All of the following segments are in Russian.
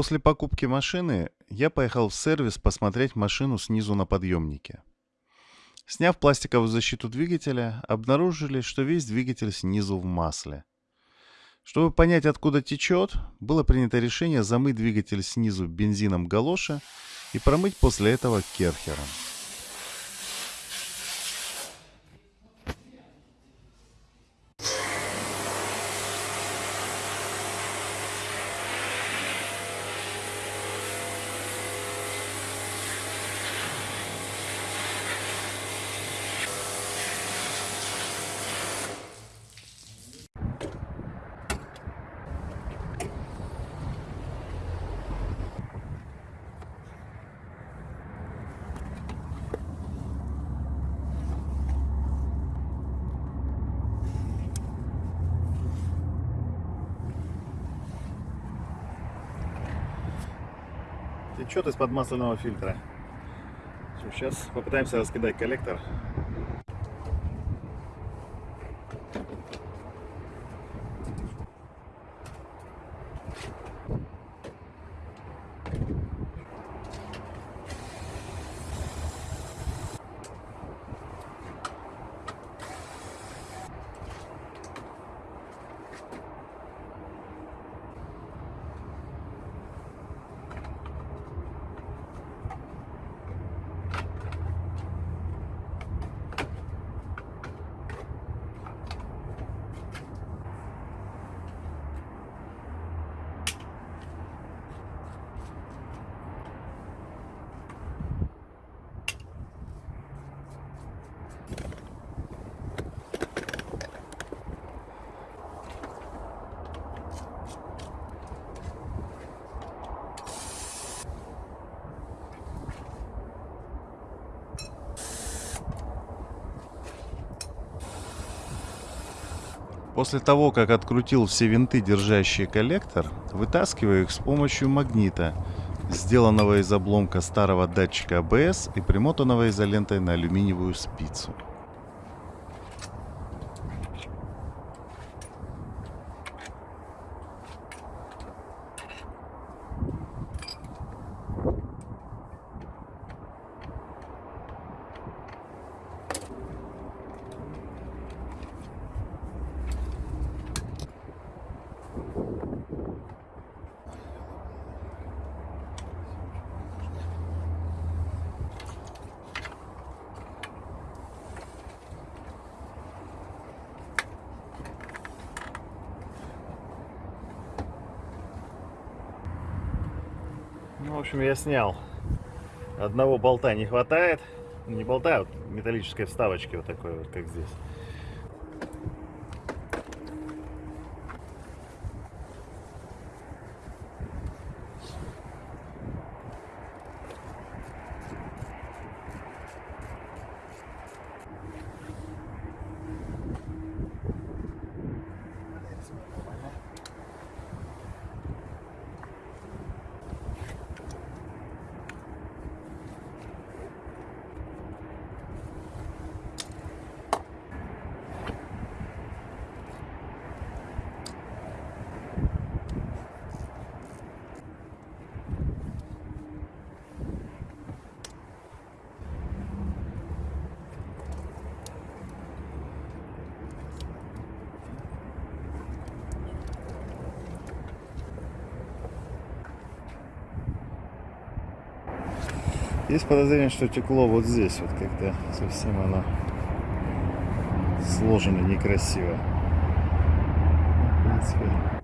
После покупки машины я поехал в сервис посмотреть машину снизу на подъемнике. Сняв пластиковую защиту двигателя, обнаружили, что весь двигатель снизу в масле. Чтобы понять, откуда течет, было принято решение замыть двигатель снизу бензином галоша и промыть после этого керхером. Течет из-под масляного фильтра. Сейчас попытаемся раскидать коллектор. После того, как открутил все винты, держащие коллектор, вытаскиваю их с помощью магнита, сделанного из обломка старого датчика АБС и примотанного изолентой на алюминиевую спицу. В общем, я снял. Одного болта не хватает. Не болта, а вот металлической вставочки вот такой вот, как здесь. Есть подозрение, что текло вот здесь, вот когда совсем оно сложено некрасиво. В принципе,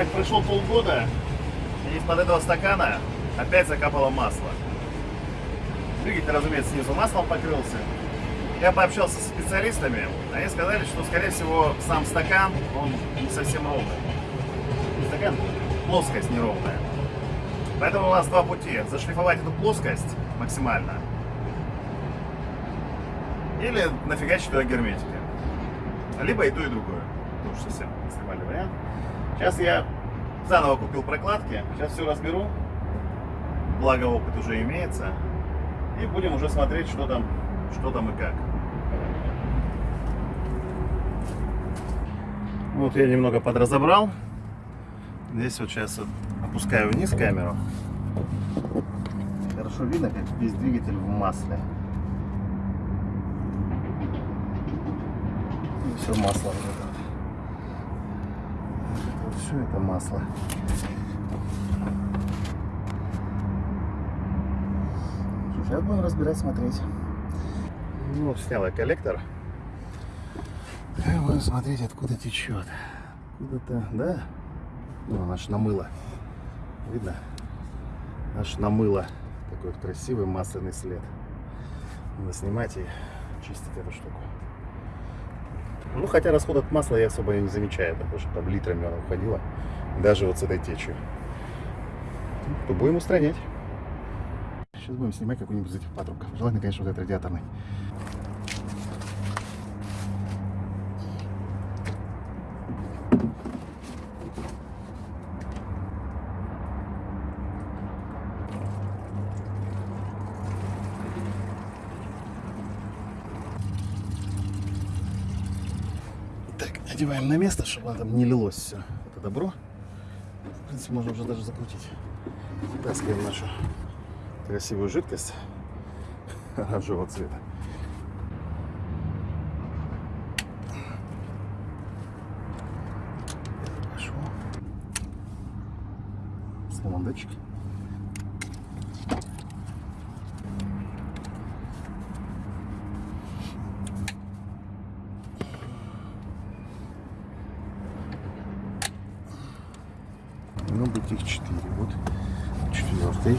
Так прошло полгода, и из-под этого стакана опять закапало масло. Двигатель, разумеется, снизу маслом покрылся. Я пообщался с специалистами, они сказали, что, скорее всего, сам стакан, он не совсем ровный. Не стакан, плоскость неровная. Поэтому у нас два пути. Зашлифовать эту плоскость максимально. Или нафигачить туда герметики. Либо и то, и другое. Это уж совсем экстремальный вариант. Сейчас я заново купил прокладки. Сейчас все разберу. Благо опыт уже имеется. И будем уже смотреть, что там, что там и как. Вот я немного подразобрал. Здесь вот сейчас вот опускаю вниз камеру. Хорошо видно, как весь двигатель в масле. И все масло. Вот все это масло. Сейчас будем разбирать, смотреть. Ну, снял я коллектор. И будем смотреть, откуда течет. Откуда-то, да? Ну, наш намыло. Видно? Аж намыло. Такой вот красивый масляный след. Надо снимать и чистить эту штуку. Ну, хотя расход от масла я особо не замечаю, потому что там литрами оно уходило. Даже вот с этой течью. То будем устранять. Сейчас будем снимать какой-нибудь из этих патрубков. Желательно, конечно, вот этот радиаторный. Так, одеваем на место, чтобы там не лилось все. Это добро. В принципе, можно уже даже закрутить. Вытаскиваем нашу красивую жидкость оранжевого цвета. Снимаем датчик. Ну, быть их четыре. Вот четвертый.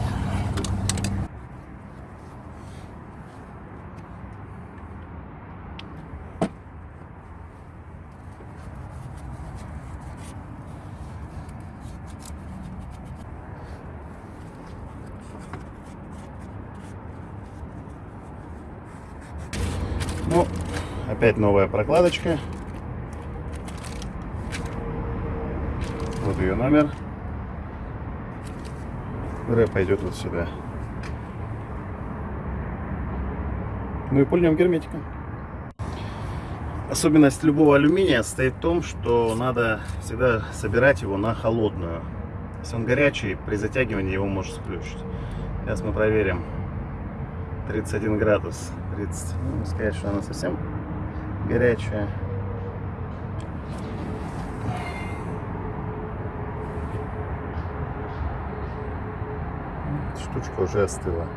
Ну, опять новая прокладочка. Вот ее номер. Ре пойдет вот сюда. Ну и пульнем герметиком. Особенность любого алюминия состоит в том, что надо всегда собирать его на холодную. Если он горячий, при затягивании его может сплющить. Сейчас мы проверим. 31 градус. 30. Ну, сказать, что она совсем горячая. Штучка уже остыла.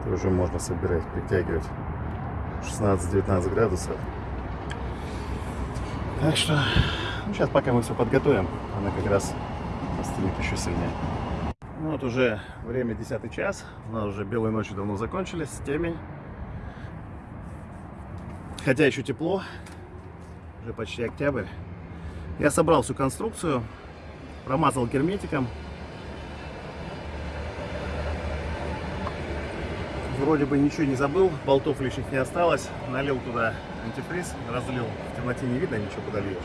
Это уже можно собирать, притягивать. 16-19 градусов. Так что, ну, сейчас пока мы все подготовим, она как раз остынет еще сильнее. Ну вот уже время 10 час, у нас уже белые ночи давно закончились, темень. Хотя еще тепло, уже почти октябрь. Я собрал всю конструкцию, промазал герметиком. Вроде бы ничего не забыл, болтов лишних не осталось. Налил туда антифриз, разлил. В темноте не видно ничего, куда льешь.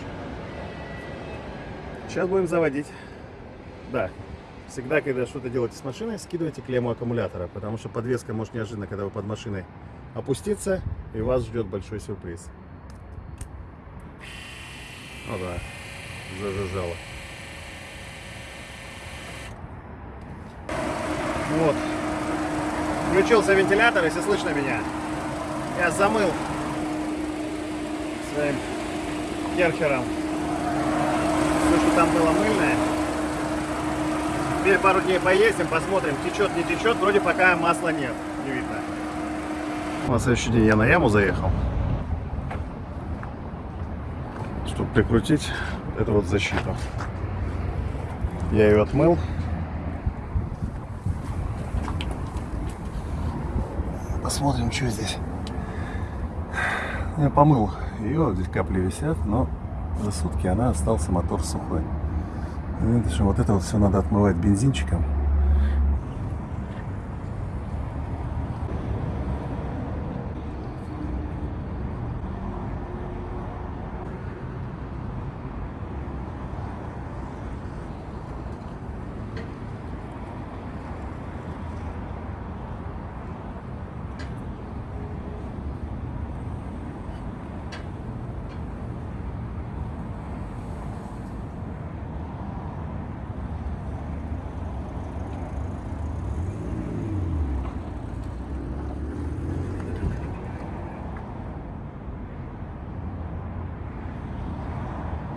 Сейчас будем заводить. Да, всегда, когда что-то делаете с машиной, скидывайте клемму аккумулятора, потому что подвеска может неожиданно, когда вы под машиной, опуститься, и вас ждет большой сюрприз. О да, зажужжало. Вот. Включился вентилятор, если слышно меня. Я замыл своим керхером все, что там было мыльное. Теперь пару дней поездим, посмотрим, течет, не течет. Вроде пока масла нет, не видно. На следующий день я на яму заехал, чтобы прикрутить эту вот защиту. Я ее отмыл. Посмотрим, что здесь. Я помыл ее, здесь капли висят, но за сутки она остался мотор сухой. Вот это вот все надо отмывать бензинчиком.